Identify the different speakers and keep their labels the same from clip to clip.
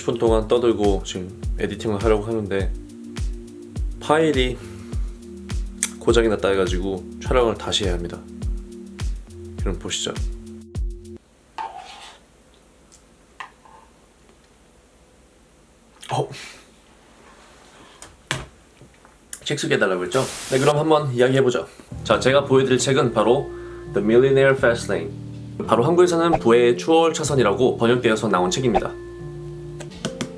Speaker 1: 30분 동안 떠들고 지금 에디팅을 하려고 하는데 파일이 고장이 났다 해가지고 촬영을 다시 해야 합니다. 그럼 보시죠. 어. 책 소개해달라고 했죠? 네 그럼 한번 이야기해보죠. 자 제가 보여드릴 책은 바로 The Millionaire Fastlane 바로 한국에서는 부의 추월 차선이라고 번역되어서 나온 책입니다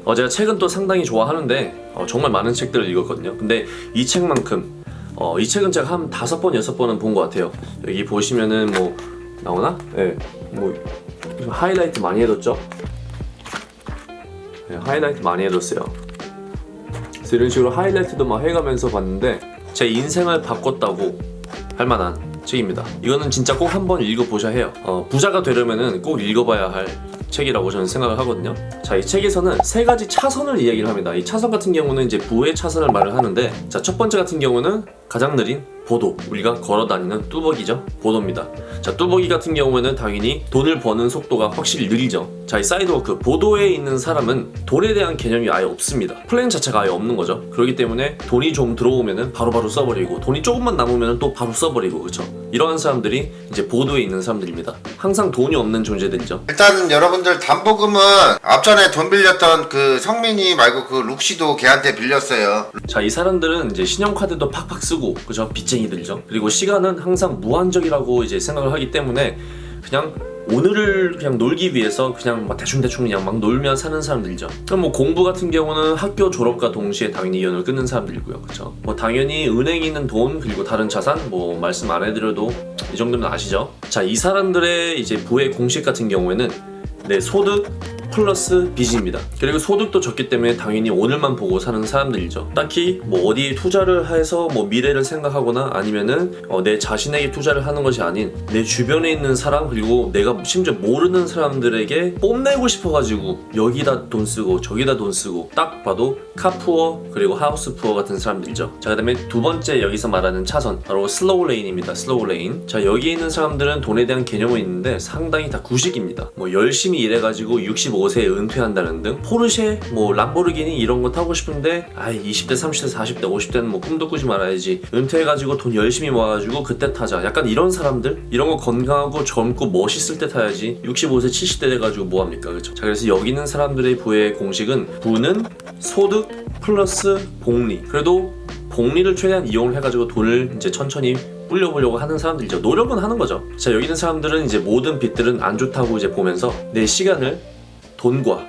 Speaker 1: 어, 제가 책은 또 상당히 좋아하는데 어, 정말 많은 책들을 읽었거든요 근데 이 책만큼 어, 이 책은 제가 한 다섯 번 여섯 번은 본 것 같아요 여기 보시면은 뭐 나오나? 네, 뭐 하이라이트 많이 해뒀죠? 네, 하이라이트 많이 해뒀어요 이런 식으로 하이라이트도 막 해가면서 봤는데 제 인생을 바꿨다고 할 만한 책입니다. 이거는 진짜 꼭 한번 읽어보셔야 해요. 어, 부자가 되려면 꼭 읽어봐야 할 책이라고 저는 생각을 하거든요. 자 이 책에서는 세 가지 차선을 이야기를 합니다. 이 차선 같은 경우는 이제 부의 차선을 말을 하는데 자 첫 번째 같은 경우는 가장 느린 보도. 우리가 걸어 다니는 뚜벅이죠. 보도입니다. 자 뚜벅이 같은 경우에는 당연히 돈을 버는 속도가 확실히 느리죠. 자 이 sidewalk 보도에 있는 사람은 돈에 대한 개념이 아예 없습니다. 플랜 자체가 아예 없는 거죠. 그렇기 때문에 돈이 좀 들어오면은 바로바로 써버리고 돈이 조금만 남으면 또 바로 써버리고 그렇죠? 이러한 사람들이 이제 보도에 있는 사람들입니다. 항상 돈이 없는 존재들이죠.
Speaker 2: 일단은 여러분들 담보금은 앞전에 돈 빌렸던 그 성민이 말고 그 룩시도 걔한테 빌렸어요.
Speaker 1: 자 이 사람들은 이제 신용카드도 팍팍 쓰고 그죠? 빚쟁이들이죠? 그리고 시간은 항상 무한적이라고 이제 생각을 하기 때문에 그냥 오늘을 그냥 놀기 위해서 그냥 막 대충대충 그냥 막 놀며 사는 사람들이죠. 그럼 뭐 공부 같은 경우는 학교 졸업과 동시에 당연히 인연을 끊는 사람들이고요. 그쵸 뭐 당연히 은행에 있는 돈 그리고 다른 자산 뭐 말씀 안 해드려도 이 정도면 아시죠? 자 이 사람들의 이제 부의 공식 같은 경우에는 내 소득 플러스 빚입니다. 그리고 소득도 적기 때문에 당연히 오늘만 보고 사는 사람들이죠. 딱히 뭐 어디에 투자를 해서 뭐 미래를 생각하거나 아니면은 어, 내 자신에게 투자를 하는 것이 아닌 내 주변에 있는 사람 그리고 내가 심지어 모르는 사람들에게 뽐내고 싶어가지고 여기다 돈 쓰고 저기다 돈 쓰고 딱 봐도 카푸어 그리고 하우스 푸어 같은 사람들이죠. 자그 다음에 두 번째 여기서 말하는 차선 바로 slow lane입니다. slow lane. 자 여기 있는 사람들은 돈에 대한 개념은 있는데 상당히 다 구식입니다. 뭐 열심히 일해가지고 65 5세에 은퇴한다는 등? 포르쉐, 뭐 람보르기니 이런 거 타고 싶은데 아이 20대, 30대, 40대, 50대는 뭐 꿈도 꾸지 말아야지. 은퇴해가지고 돈 열심히 모아가지고 그때 타자. 약간 이런 사람들? 이런 거 건강하고 젊고 멋있을 때 타야지. 65세, 70대 돼가지고 뭐합니까? 그렇죠? 자 그래서 여기 있는 사람들의 부의 공식은 부는 소득 플러스 복리. 그래도 복리를 최대한 이용을 해가지고 돈을 이제 천천히 불려보려고 하는 사람들이죠. 노력은 하는 거죠. 자 여기 있는 사람들은 이제 모든 빚들은 안 좋다고 이제 보면서 내 시간을 돈과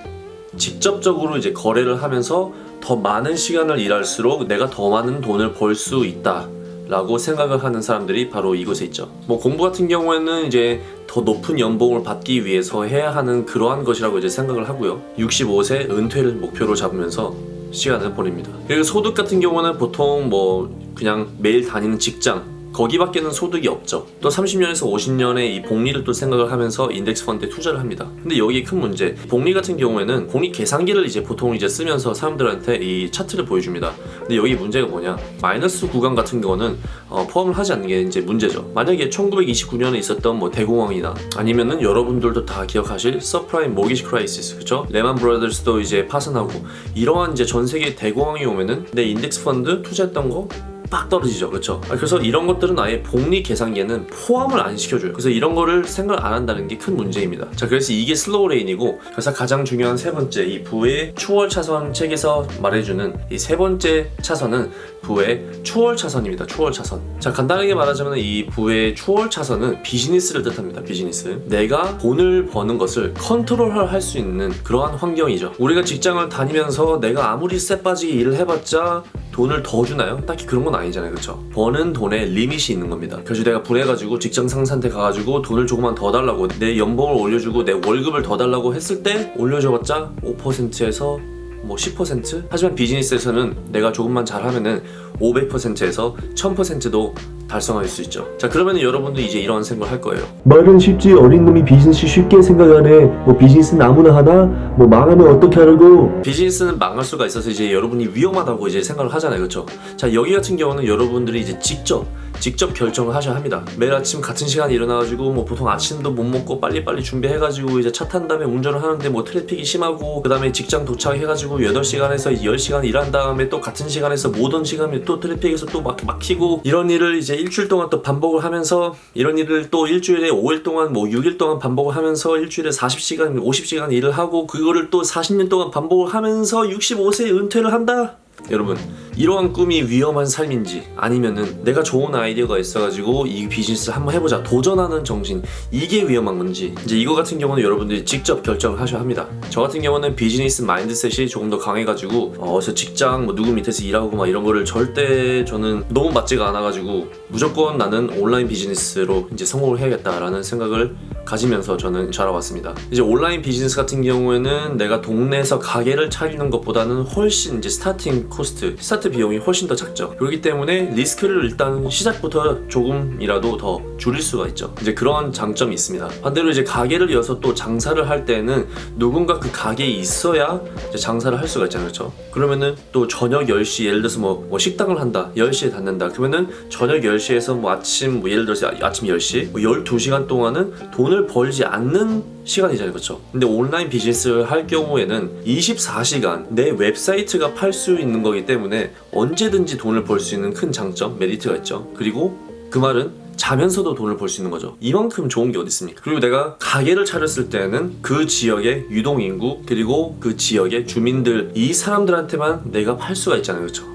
Speaker 1: 직접적으로 이제 거래를 하면서 더 많은 시간을 일할수록 내가 더 많은 돈을 벌 수 있다 라고 생각을 하는 사람들이 바로 이곳에 있죠. 뭐 공부 같은 경우에는 이제 더 높은 연봉을 받기 위해서 해야 하는 그러한 것이라고 이제 생각을 하고요. 65세 은퇴를 목표로 잡으면서 시간을 보냅니다. 그리고 소득 같은 경우는 보통 뭐 그냥 매일 다니는 직장 거기밖에는 소득이 없죠. 또 30년에서 50년의 이 복리를 또 생각을 하면서 인덱스 펀드에 투자를 합니다. 근데 여기에 큰 문제 복리 같은 경우에는 복리 계산기를 이제 보통 이제 쓰면서 사람들한테 이 차트를 보여줍니다. 근데 여기 문제가 뭐냐? 마이너스 구간 같은 경우는 어, 포함을 하지 않는 게 이제 문제죠. 만약에 1929년에 있었던 뭐 대공황이나 아니면은 여러분들도 다 기억하실 subprime mortgage crisis 그쵸? Lehman Brothers도 이제 파산하고 이러한 이제 전 세계 대공황이 오면은 내 인덱스 펀드 투자했던 거 빡 떨어지죠. 그렇죠 그래서 이런 것들은 아예 복리 계산기에는 포함을 안 시켜줘요. 그래서 이런 거를 생각을 안 한다는 게 큰 문제입니다. 자 그래서 이게 slow lane이고 그래서 가장 중요한 세 번째 이 부의 추월 차선 책에서 말해주는 이 세 번째 차선은 부의 추월 차선입니다. 추월 차선. 자 간단하게 말하자면 이 부의 추월 차선은 비즈니스를 뜻합니다. 비즈니스. 내가 돈을 버는 것을 컨트롤할 수 있는 그러한 환경이죠. 우리가 직장을 다니면서 내가 아무리 쎄빠지게 일을 해봤자 돈을 더 주나요? 딱히 그런 건 아니잖아요 그쵸? 버는 돈에 리밋이 있는 겁니다 그래서 내가 불해가지고 직장 상사한테 가가지고 돈을 조금만 더 달라고 내 연봉을 올려주고 내 월급을 더 달라고 했을 때 올려줘봤자 5%에서 뭐 10% 하지만 비즈니스에서는 내가 조금만 잘하면은 500%에서 1000%도 달성할 수 있죠. 자 그러면 여러분도 이제 이런 생각을 할 거예요.
Speaker 3: 말은 쉽지 어린 놈이 비즈니스 쉽게 생각하네 뭐 비즈니스는 아무나 하나 뭐 망하면 어떻게 하라고
Speaker 1: 비즈니스는 망할 수가 있어서 이제 여러분이 위험하다고 이제 생각을 하잖아요, 그렇죠? 자 여기 같은 경우는 여러분들이 이제 직접 직접 결정을 하셔야 합니다. 매일 아침 같은 시간에 일어나가지고 뭐 보통 아침도 못 먹고 빨리빨리 준비해가지고 이제 차 탄 다음에 운전을 하는데 뭐 traffic이 심하고 그 다음에 직장 도착해가지고 8시간에서 10시간 일한 다음에 또 같은 시간에서 모든 시간에 또 traffic에서 또 막, 막히고 이런 일을 이제 일주일 동안 또 반복을 하면서 이런 일을 또 일주일에 5일 동안 뭐 6일 동안 반복을 하면서 일주일에 40시간 50시간 일을 하고 그거를 또 40년 동안 반복을 하면서 65세에 은퇴를 한다 여러분 이러한 꿈이 위험한 삶인지 아니면은 내가 좋은 아이디어가 있어가지고 이 비즈니스 한번 해보자 도전하는 정신 이게 위험한 건지 이제 이거 같은 경우는 여러분들이 직접 결정을 하셔야 합니다 저 같은 경우는 비즈니스 마인드셋이 조금 더 강해가지고 어, 어서 직장 뭐 누구 밑에서 일하고 막 이런 거를 절대 저는 너무 맞지가 않아가지고 무조건 나는 온라인 비즈니스로 이제 성공을 해야겠다라는 생각을 가지면서 저는 자라왔습니다. 이제 온라인 비즈니스 같은 경우에는 내가 동네에서 가게를 차리는 것보다는 훨씬 이제 starting cost, 스타트 비용이 훨씬 더 작죠. 그렇기 때문에 리스크를 일단 시작부터 조금이라도 더 줄일 수가 있죠. 이제 그런 장점이 있습니다. 반대로 이제 가게를 여서 또 장사를 할 때는 누군가 그 가게에 있어야 이제 장사를 할 수가 있잖아요. 그렇죠? 그러면은 또 저녁 10시 예를 들어서 뭐, 뭐 식당을 한다. 10시에 닫는다. 그러면은 저녁 10시에서 뭐 아침 뭐 예를 들어서 아- 아침 10시 뭐 12시간 동안은 돈을 벌지 않는 시간이잖아요. 그렇죠? 근데 온라인 비즈니스를 할 경우에는 24시간 내 웹사이트가 팔 수 있는 거기 때문에 언제든지 돈을 벌 수 있는 큰 장점, 메리트가 있죠. 그리고 그 말은 자면서도 돈을 벌 수 있는 거죠. 이만큼 좋은 게 어디 있습니까? 그리고 내가 가게를 차렸을 때는 그 지역의 유동 인구 그리고 그 지역의 주민들 이 사람들한테만 내가 팔 수가 있잖아요. 그렇죠?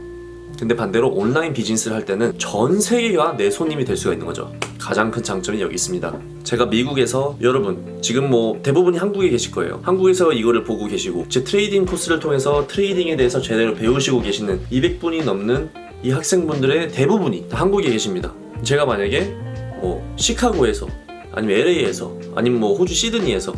Speaker 1: 근데 반대로 온라인 비즈니스를 할 때는 전 세계가 내 손님이 될 수가 있는 거죠. 가장 큰 장점이 여기 있습니다. 제가 미국에서 여러분 지금 뭐 대부분이 한국에 계실 거예요. 한국에서 이거를 보고 계시고 제 trading 코스를 통해서 trading에 대해서 제대로 배우시고 계시는 200분이 넘는 이 학생분들의 대부분이 다 한국에 계십니다. 제가 만약에 뭐 시카고에서 아니면 LA에서 아니면 뭐 호주 시드니에서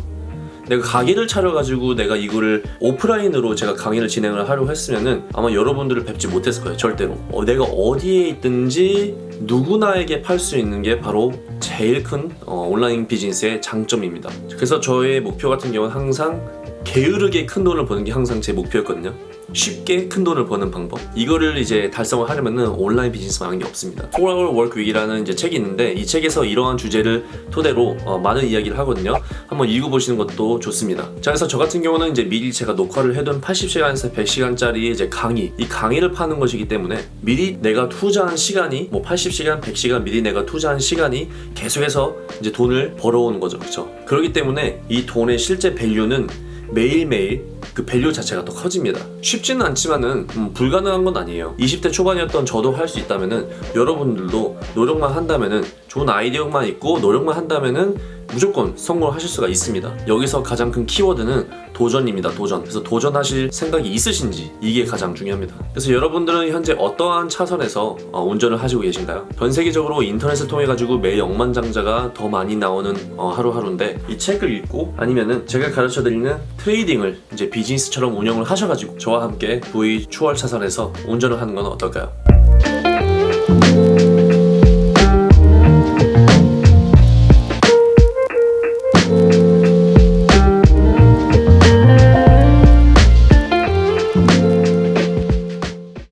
Speaker 1: 내가 가게를 차려가지고 내가 이거를 오프라인으로 제가 강의를 진행을 하려고 했으면은 아마 여러분들을 뵙지 못했을 거예요 절대로. 어, 내가 어디에 있든지 누구나에게 팔 수 있는 게 바로 제일 큰 어, 온라인 비즈니스의 장점입니다. 그래서 저의 목표 같은 경우는 항상 게으르게 큰 돈을 버는 게 항상 제 목표였거든요 쉽게 큰 돈을 버는 방법? 이거를 이제 달성을 하려면은 온라인 비즈니스만 하는 게 없습니다. 4-Hour Work Week이라는 이제 책이 있는데 이 책에서 이러한 주제를 토대로 어, 많은 이야기를 하거든요. 한번 읽어보시는 것도 좋습니다. 자 그래서 저 같은 경우는 이제 미리 제가 녹화를 해둔 80시간에서 100시간짜리 이제 강의. 이 강의를 파는 것이기 때문에 미리 내가 투자한 시간이 뭐 80시간 100시간 미리 내가 투자한 시간이 계속해서 이제 돈을 벌어오는 거죠. 그렇죠 그렇기 때문에 이 돈의 실제 밸류는 매일매일 그 value 자체가 더 커집니다. 쉽지는 않지만은 음, 불가능한 건 아니에요. 20대 초반이었던 저도 할 수 있다면은 여러분들도 노력만 한다면은 좋은 아이디어만 있고 노력만 한다면은 무조건 성공을 하실 수가 있습니다. 여기서 가장 큰 키워드는 도전입니다. 도전. 그래서 도전하실 생각이 있으신지 이게 가장 중요합니다. 그래서 여러분들은 현재 어떠한 차선에서 어, 운전을 하시고 계신가요? 전 세계적으로 인터넷을 통해 가지고 매일 억만장자가 더 많이 나오는 어, 하루하루인데 이 책을 읽고 아니면은 제가 가르쳐 드리는 trading을 이제 비즈니스처럼 운영을 하셔 가지고 저와 함께 부의 추월 차선에서 운전을 하는 건 어떨까요?